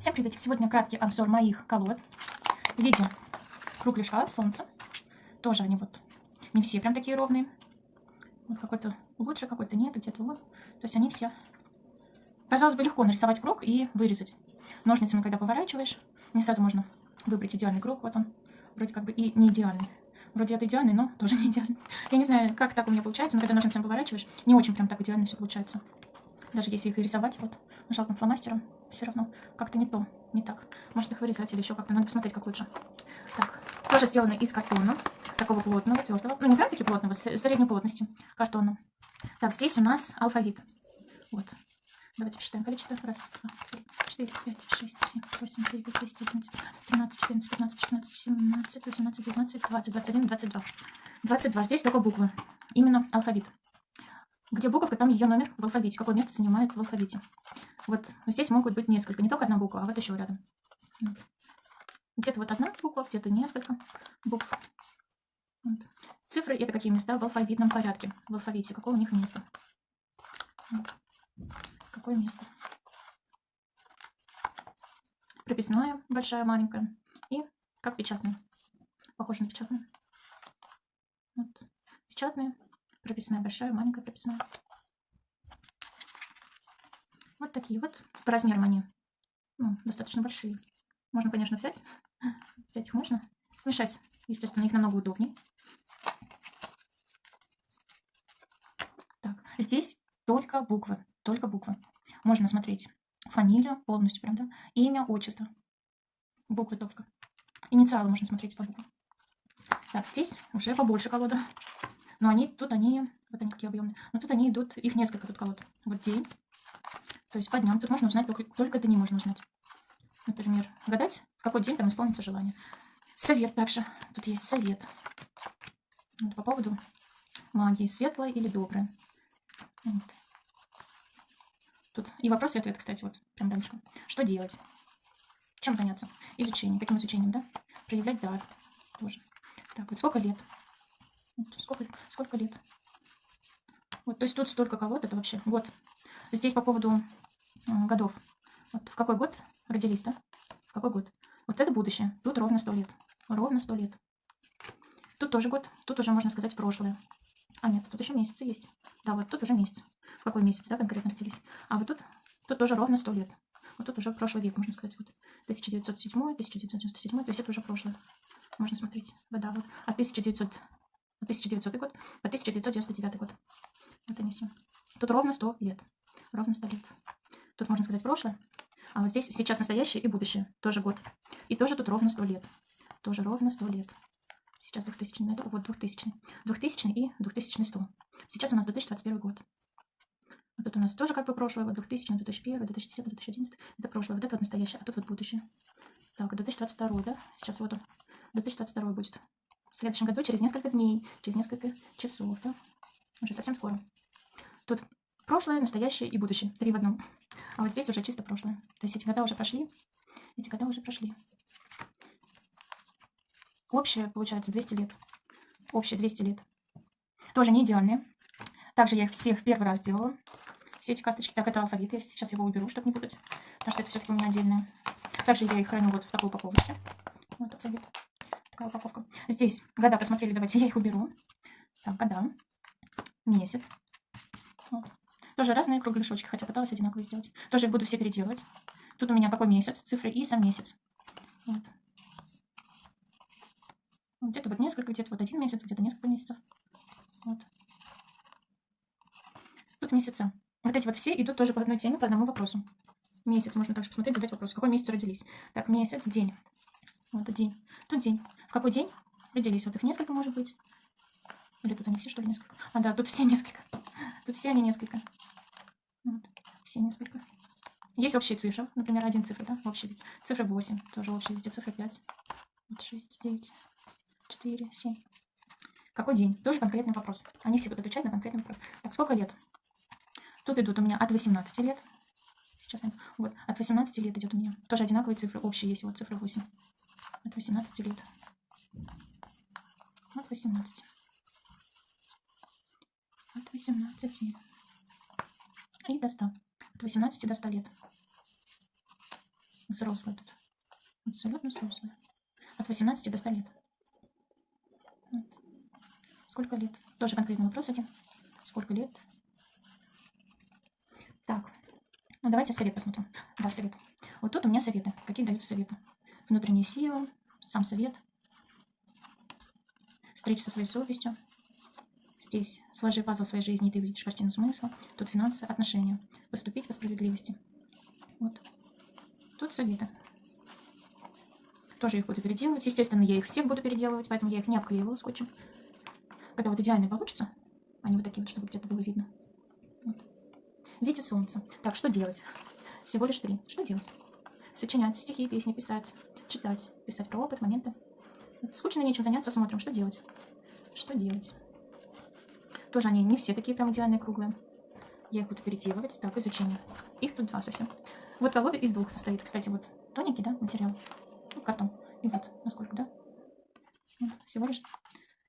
Всем привет! Сегодня краткий обзор моих колод в виде кругляшка, солнца. Тоже они вот не все прям такие ровные. Вот какой-то лучше, какой-то нет, где-то вот. То есть они все... Казалось бы, легко нарисовать круг и вырезать. Ножницами, когда поворачиваешь, не сразу можно выбрать идеальный круг. Вот он, вроде как бы и не идеальный. Вроде это идеальный, но тоже не идеальный. Я не знаю, как так у меня получается, но когда ножницами поворачиваешь, не очень прям так идеально все получается. Даже если их рисовать вот жалким фломастером, все равно как-то не то, не так. Может их вырезать или еще как-то, надо посмотреть, как лучше. Так, тоже сделаны из картона, такого плотного, твердого, ну не прям таки плотного, средней плотности картона. Так, здесь у нас алфавит. Вот. Давайте посчитаем количество. Раз, два, три, четыре, пять, шесть, семь, восемь, девять, десять, одиннадцать, тринадцать, четырнадцать, пятнадцать, шестнадцать, семнадцать, восемнадцать, девятнадцать, двадцать, двадцать один, двадцать два. Двадцать два. Здесь только буквы. Именно алфавит. Где буковка, там ее номер в алфавите. Какое место занимает в алфавите. Вот здесь могут быть несколько. Не только одна буква, а вот еще рядом. Где-то вот одна буква, где-то несколько букв. Вот. Цифры это какие места в алфавитном порядке. В алфавите. Какое у них место. Какое место. Прописная, большая, маленькая. И как печатная. Похоже на печатную. Вот. Печатные прописная большая, маленькая прописная. Вот такие вот. По размерам они ну, достаточно большие. Можно, конечно, взять. Взять их можно. Мешать, естественно, их намного удобнее. Так, здесь только буквы. Только буквы. Можно смотреть фамилию полностью, прям, да? Имя, отчество. Буквы только. Инициалы можно смотреть по буквам. Так, здесь уже побольше колода. Но они тут, они, вот они какие объемные. Но тут они идут, их несколько тут колод. Вот день. То есть по дням. Тут можно узнать, только, только это не можно узнать. Например, гадать, в какой день там исполнится желание. Совет также. Тут есть совет. Вот, по поводу магии. Светлая или добрая. Вот. Тут и вопрос и ответ, кстати, вот прям рядышком. Что делать? Чем заняться? Изучение. Каким изучением, да? Проявлять дар. Тоже. Так, вот сколько лет? Сколько, сколько лет? Вот, то есть тут столько колод, это вообще год. Здесь по поводу годов. Вот в какой год родились, да? В какой год? Вот это будущее. Тут ровно сто лет. Ровно сто лет. Тут тоже год. Тут уже, можно сказать, прошлое. А, нет, тут еще месяцы есть. Да, вот тут уже месяц. В какой месяц, да, конкретно родились. А вот тут, тут тоже ровно сто лет. Вот тут уже прошлый век, можно сказать. Вот 1907, 1997, то есть это уже прошлое. Можно смотреть. Вода, вот. А 1900 1900 год по 1999 год. Вот они все. Тут ровно 100 лет. Ровно 100 лет. Тут можно сказать прошлое. А вот здесь сейчас настоящее и будущее. Тоже год. И тоже тут ровно 100 лет. Тоже ровно 100 лет. Сейчас 2000 найду. Вот 2000. 2000 и 2100. Сейчас у нас 2021 год. Вот тут у нас тоже как бы прошлое. Вот 2000, 2001, 2010, 2011. Это прошлое. Вот это вот настоящее. А тут вот будущее. Так, 2022, да? Сейчас вот он. 2022 будет следующем году, через несколько дней, через несколько часов, да? Уже совсем скоро. Тут прошлое, настоящее и будущее. Три в одном. А вот здесь уже чисто прошлое. То есть эти года уже прошли. Эти года уже прошли. Общее, получается, 200 лет. Общее 200 лет. Тоже не идеальные. Также я их все в первый раз делала. Все эти карточки. Так, это алфавит. Я сейчас его уберу, чтобы не путать. Потому что это все-таки у меня отдельное. Также я их храню вот в такой упаковочке. Вот алфавит такая упаковка. Здесь года посмотрели, давайте я их уберу. Так, года, месяц. Вот. Тоже разные кругляшочки, хотя пыталась одинаково сделать. Тоже буду все переделывать. Тут у меня какой месяц, цифры и сам месяц. Вот. Где-то вот несколько, где-то вот один месяц, где-то несколько месяцев. Вот. Тут месяца. Вот эти вот все идут тоже по одной теме, по одному вопросу. Месяц можно также посмотреть, задать вопрос. Какой месяц родились? Так, месяц, день. Вот день. Тут день. В какой день родились? Вот их несколько, может быть. Или тут они все, что ли, несколько? А, да, тут все несколько. Тут все они несколько. Вот. Все несколько. Есть общие цифры. Например, один цифра, да? Общая везде. Цифра 8. Тоже общая везде. Цифра 5. Вот 6, 9, 4, 7. Какой день? Тоже конкретный вопрос. Они все будут отвечать на конкретный вопрос. Так, сколько лет? Тут идут у меня от 18 лет. Сейчас, вот, от 18 лет идет у меня. Тоже одинаковые цифры. Общие есть. Вот цифра 8 от 18 лет. От 18. От 18. И до 100. От 18 до 100 лет. Взрослая тут. Абсолютно взрослая. От 18 до 100 лет. Вот. Сколько лет? Тоже конкретный вопрос один. Сколько лет? Так. Ну, давайте совет посмотрим. Да, совет. Вот тут у меня советы. Какие даются советы? Внутренняя сила, сам совет. Встреча со своей совестью. Здесь сложи пазл своей жизни, и ты увидишь картину смысла. Тут финансы, отношения. Поступить по справедливости. Вот. Тут советы. Тоже их буду переделывать. Естественно, я их всех буду переделывать, поэтому я их не обклеивала скотчем. Когда вот идеально получится, они вот такие вот, чтобы где-то было видно. Вот. Видите солнце. Так, что делать? Всего лишь три. Что делать? Сочинять стихи, песни, писать, читать, писать про опыт, моменты. Скучно, нечем заняться, смотрим, что делать. Что делать? Тоже они не все такие прям идеальные, круглые. Я их буду переделывать. Так, изучение. Их тут два совсем. Вот колода из двух состоит. Кстати, вот тоненький, да, материал. Ну, картон. И вот, насколько, да? Всего лишь.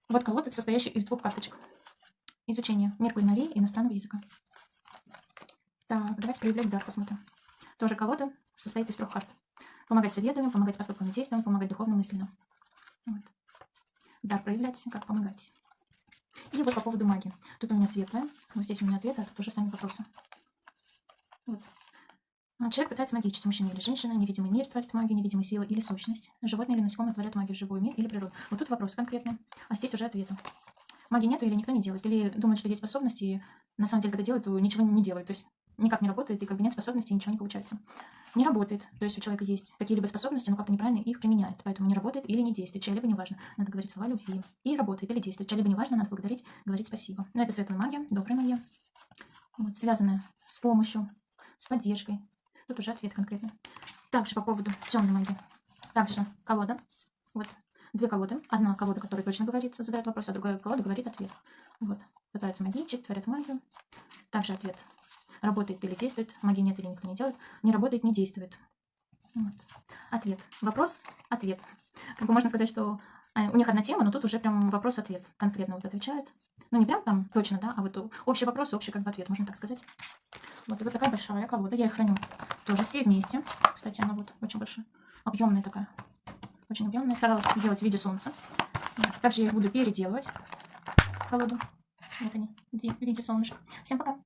Вот колода, состоящий из двух карточек. Изучение мир кулинарии иностранного языка. Так, давайте проявлять дар, посмотрим. Тоже колода состоит из трех карт. Помогать советами, помогать поступкам и действиям, помогать духовно мысленно. Вот. Дар проявлять, как помогать. И вот по поводу магии. Тут у меня светлая, вот здесь у меня ответы, а тут уже сами вопросы. Вот. А, человек пытается магичить, мужчина или женщина, невидимый мир творит магию, невидимая сила или сущность. Животные или насекомые творят магию, живой мир или природу. Вот тут вопрос конкретный, а здесь уже ответы. Магии нету или никто не делает, или думают, что есть способности, и на самом деле, когда делают, то ничего не делают. То есть никак не работает, и как бы нет способностей, ничего не получается. Не работает. То есть у человека есть какие-либо способности, но как-то неправильно их применяет. Поэтому не работает или не действует. Чья-либо неважно. Надо говорить слова любви. И работает или действует. Чья-либо неважно, надо благодарить, говорить спасибо. Но это светлая магия, добрая магия. Вот, связанная с помощью, с поддержкой. Тут уже ответ конкретный. Также по поводу темной магии. Также колода. Вот две колоды. Одна колода, которая точно говорит, задает вопрос, а другая колода говорит ответ. Вот. Пытаются магичить, творят магию. Также ответ Работает или действует. Магии нет или никто не делает. Не работает, не действует. Вот. Ответ. Вопрос, ответ. Как бы можно сказать, что э, у них одна тема, но тут уже прям вопрос-ответ. Конкретно вот отвечает. Ну, не прям там точно, да, а вот общий вопрос, общий как бы ответ, можно так сказать. Вот, и вот такая большая колода. Я их храню тоже все вместе. Кстати, она вот очень большая. Объемная такая. Очень объемная. Старалась делать в виде солнца. Также я их буду переделывать. Колоду. Вот они, в виде солнышка. Всем пока.